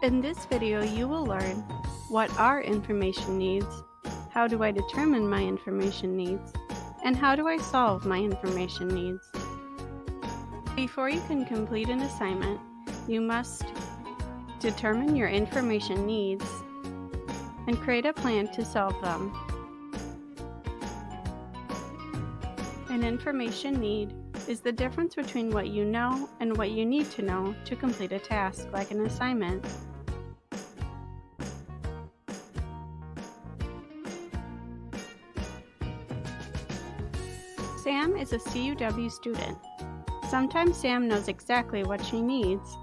In this video, you will learn what are information needs, how do I determine my information needs, and how do I solve my information needs. Before you can complete an assignment, you must determine your information needs and create a plan to solve them. An information need is the difference between what you know and what you need to know to complete a task, like an assignment. Sam is a CUW student. Sometimes Sam knows exactly what she needs.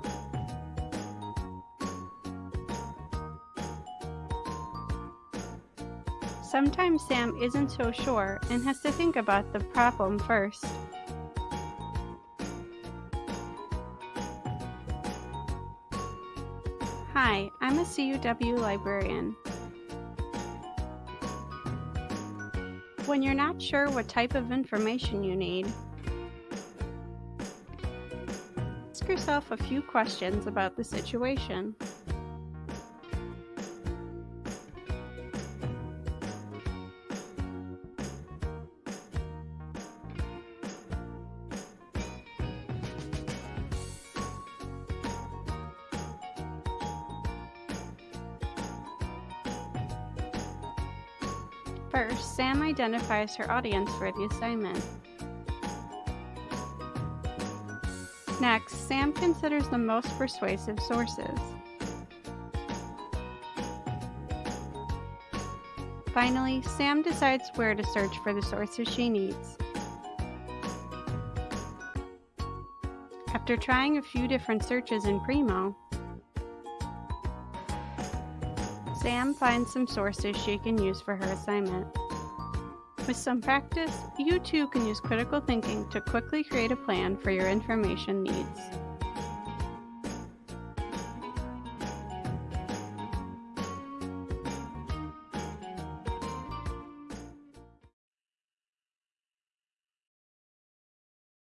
Sometimes Sam isn't so sure and has to think about the problem first. Hi, I'm a CUW librarian. When you're not sure what type of information you need, ask yourself a few questions about the situation. First, Sam identifies her audience for the assignment. Next, Sam considers the most persuasive sources. Finally, Sam decides where to search for the sources she needs. After trying a few different searches in Primo, Sam finds some sources she can use for her assignment. With some practice, you too can use critical thinking to quickly create a plan for your information needs.